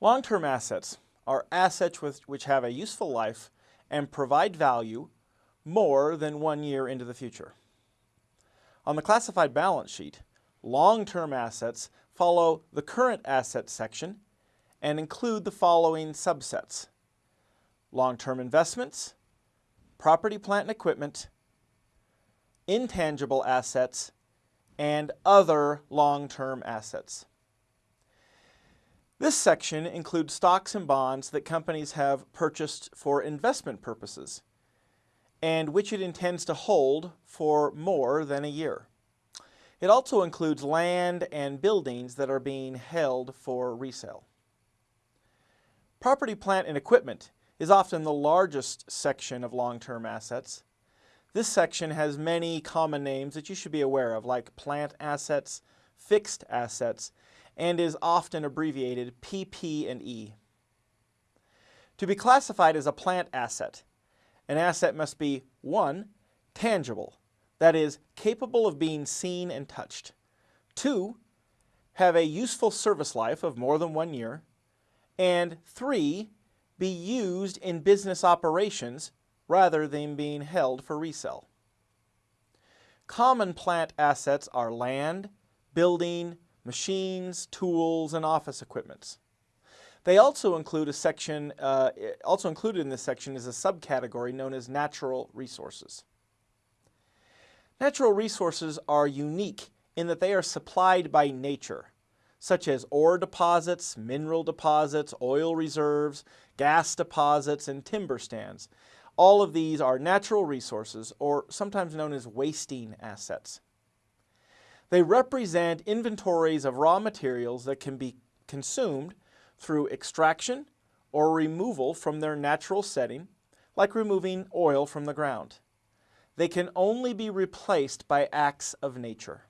Long-term assets are assets which have a useful life and provide value more than one year into the future. On the classified balance sheet, long-term assets follow the current assets section and include the following subsets. Long-term investments, property, plant, and equipment, intangible assets, and other long-term assets. This section includes stocks and bonds that companies have purchased for investment purposes and which it intends to hold for more than a year. It also includes land and buildings that are being held for resale. Property, plant, and equipment is often the largest section of long-term assets. This section has many common names that you should be aware of, like plant assets, fixed assets, and is often abbreviated PP and E. To be classified as a plant asset, an asset must be 1. Tangible, that is, capable of being seen and touched. 2. Have a useful service life of more than one year. And 3. Be used in business operations rather than being held for resale. Common plant assets are land, building, machines, tools, and office equipments. They also include a section, uh, also included in this section is a subcategory known as natural resources. Natural resources are unique in that they are supplied by nature, such as ore deposits, mineral deposits, oil reserves, gas deposits, and timber stands. All of these are natural resources, or sometimes known as wasting assets. They represent inventories of raw materials that can be consumed through extraction or removal from their natural setting, like removing oil from the ground. They can only be replaced by acts of nature.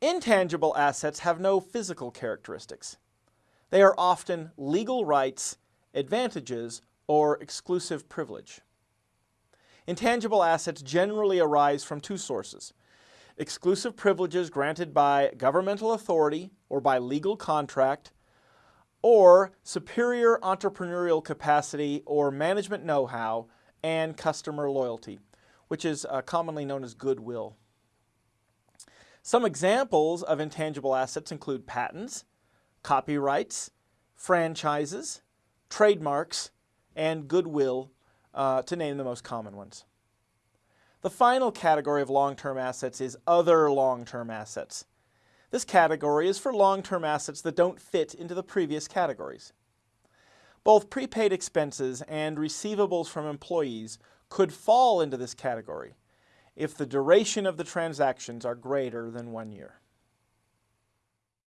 Intangible assets have no physical characteristics. They are often legal rights, advantages, or exclusive privilege. Intangible assets generally arise from two sources, exclusive privileges granted by governmental authority or by legal contract, or superior entrepreneurial capacity or management know-how and customer loyalty, which is uh, commonly known as goodwill. Some examples of intangible assets include patents, copyrights, franchises, trademarks, and goodwill, uh, to name the most common ones. The final category of long-term assets is other long-term assets. This category is for long-term assets that don't fit into the previous categories. Both prepaid expenses and receivables from employees could fall into this category if the duration of the transactions are greater than one year.